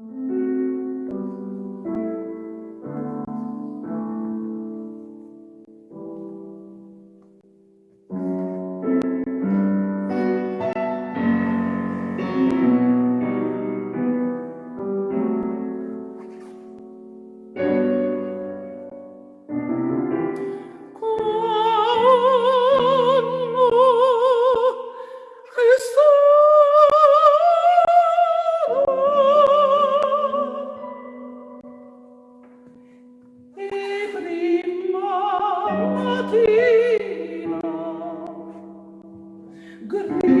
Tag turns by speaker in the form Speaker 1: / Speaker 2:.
Speaker 1: you Spiritual